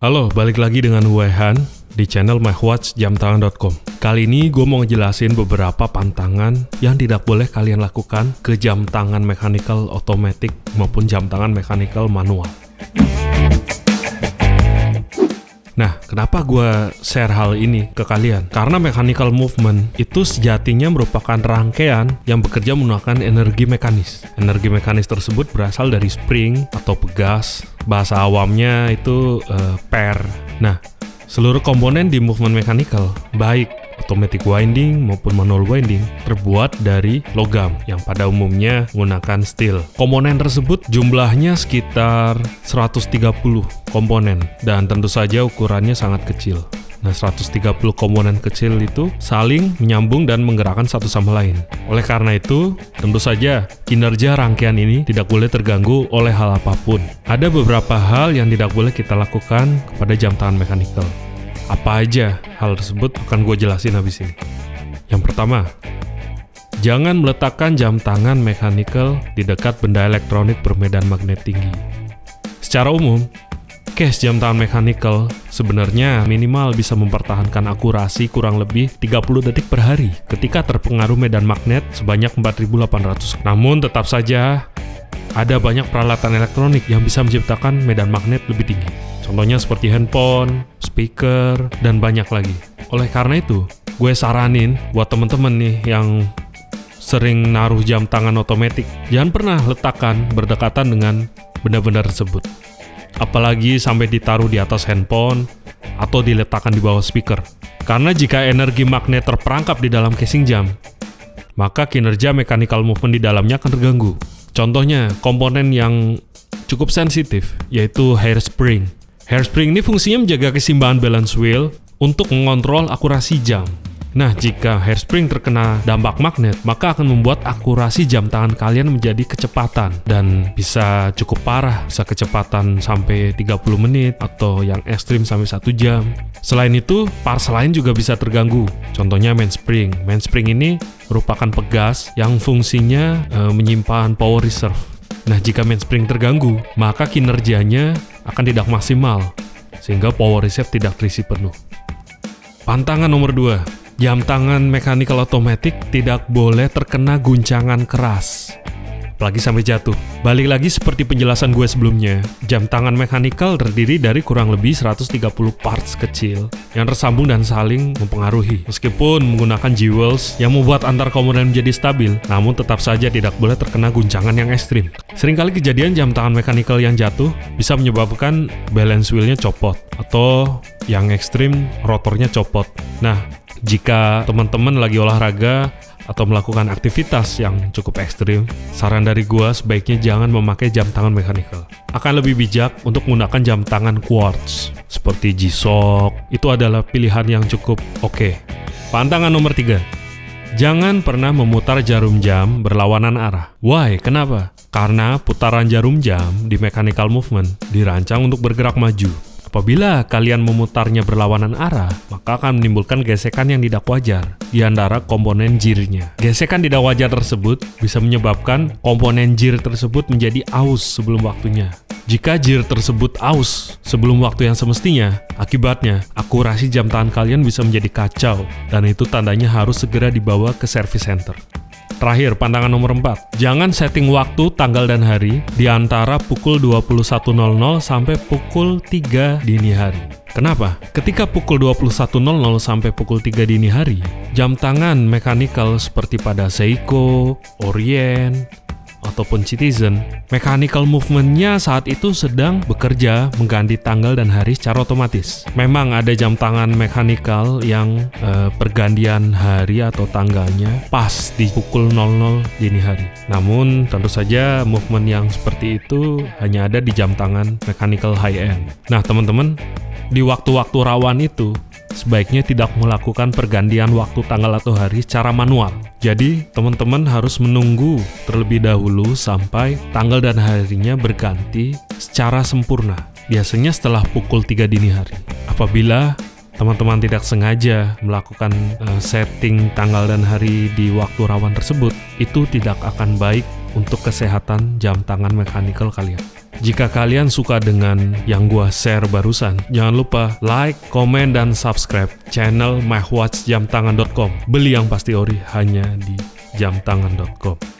Halo, balik lagi dengan Wehan di channel mywatchjamtangan.com. Kali ini gue mau ngejelasin beberapa pantangan yang tidak boleh kalian lakukan ke jam tangan mechanical automatic maupun jam tangan mechanical manual. Nah, kenapa gue share hal ini ke kalian? Karena mechanical movement itu sejatinya merupakan rangkaian yang bekerja menggunakan energi mekanis. Energi mekanis tersebut berasal dari spring atau pegas. Bahasa awamnya itu uh, per. Nah, seluruh komponen di movement mechanical, baik automatic winding maupun manual winding terbuat dari logam yang pada umumnya menggunakan steel. Komponen tersebut jumlahnya sekitar 130 komponen dan tentu saja ukurannya sangat kecil. Nah, 130 komponen kecil itu saling menyambung dan menggerakkan satu sama lain. Oleh karena itu, tentu saja kinerja rangkaian ini tidak boleh terganggu oleh hal apa pun. Ada beberapa hal yang tidak boleh kita lakukan kepada jam tangan mechanical. Apa aja hal tersebut akan gue jelasin habis ini. Yang pertama, jangan meletakkan jam tangan mechanical di dekat benda elektronik bermedan magnet tinggi. Secara umum, case jam tangan mechanical sebenarnya minimal bisa mempertahankan akurasi kurang lebih 30 detik per hari ketika terpengaruh medan magnet sebanyak 4800. Namun tetap saja ada banyak peralatan elektronik yang bisa menciptakan medan magnet lebih tinggi. Contohnya seperti handphone, speaker, dan banyak lagi. Oleh karena itu, gue saranin buat temen-temen nih yang sering naruh jam tangan otomatis, jangan pernah letakkan berdekatan dengan benda-benda tersebut. Apalagi sampai ditaruh di atas handphone atau diletakkan di bawah speaker. Karena jika energi magnet terperangkap di dalam casing jam, maka kinerja mechanical movement di dalamnya akan terganggu. Contohnya, komponen yang cukup sensitif, yaitu hairspring. Hairspring ini fungsinya menjaga keseimbangan balance wheel untuk mengontrol akurasi jam. Nah, jika hairspring terkena dampak magnet, maka akan membuat akurasi jam tangan kalian menjadi kecepatan dan bisa cukup parah, bisa kecepatan sampai 30 menit atau yang ekstrim sampai 1 jam. Selain itu, parts lain juga bisa terganggu. Contohnya mainspring. Mainspring ini merupakan pegas yang fungsinya e, menyimpan power reserve. Nah, jika mainspring terganggu, maka kinerjanya akan tidak maksimal, sehingga power reserve tidak terisi penuh. Pantangan nomor 2, jam tangan mechanical automatic tidak boleh terkena guncangan keras apalagi sampai jatuh. Balik lagi seperti penjelasan gue sebelumnya, jam tangan mechanical terdiri dari kurang lebih 130 parts kecil yang tersambung dan saling mempengaruhi. Meskipun menggunakan jewels yang membuat antar komponen menjadi stabil, namun tetap saja tidak boleh terkena guncangan yang ekstrim. Seringkali kejadian jam tangan mechanical yang jatuh bisa menyebabkan balance wheelnya copot atau yang ekstrim rotornya copot. Nah, jika teman-teman lagi olahraga atau melakukan aktivitas yang cukup ekstrim, saran dari gua sebaiknya jangan memakai jam tangan mechanical. Akan lebih bijak untuk menggunakan jam tangan quartz seperti G-Shock. Itu adalah pilihan yang cukup oke. Okay. Pantangan nomor 3. Jangan pernah memutar jarum jam berlawanan arah. Why? Kenapa? Karena putaran jarum jam di mechanical movement dirancang untuk bergerak maju Apabila kalian memutarnya berlawanan arah, maka akan menimbulkan gesekan yang tidak wajar di antara komponen jirnya. Gesekan tidak wajar tersebut bisa menyebabkan komponen jir tersebut menjadi aus sebelum waktunya. Jika jir tersebut aus sebelum waktu yang semestinya, akibatnya akurasi jam tangan kalian bisa menjadi kacau dan itu tandanya harus segera dibawa ke service center. Terakhir, pandangan nomor 4. Jangan setting waktu, tanggal, dan hari di antara pukul 21.00 sampai pukul 3 dini hari. Kenapa? Ketika pukul 21.00 sampai pukul 3 dini hari, jam tangan mechanical seperti pada Seiko, Orient, ataupun Citizen, mechanical movementnya saat itu sedang bekerja mengganti tanggal dan hari secara otomatis. Memang ada jam tangan mechanical yang eh, pergantian hari atau tanggalnya pas di pukul 00 dini hari. Namun tentu saja movement yang seperti itu hanya ada di jam tangan mechanical high end. Nah teman-teman, di waktu-waktu rawan itu sebaiknya tidak melakukan pergantian waktu tanggal atau hari secara manual. Jadi, teman-teman harus menunggu terlebih dahulu sampai tanggal dan harinya berganti secara sempurna. Biasanya setelah pukul 3 dini hari. Apabila teman-teman tidak sengaja melakukan uh, setting tanggal dan hari di waktu rawan tersebut, itu tidak akan baik untuk kesehatan jam tangan mekanikal kalian. Jika kalian suka dengan yang gua share barusan, jangan lupa like, komen, dan subscribe channel mywatchjamtangan.com. Beli yang pasti ori hanya di jamtangan.com.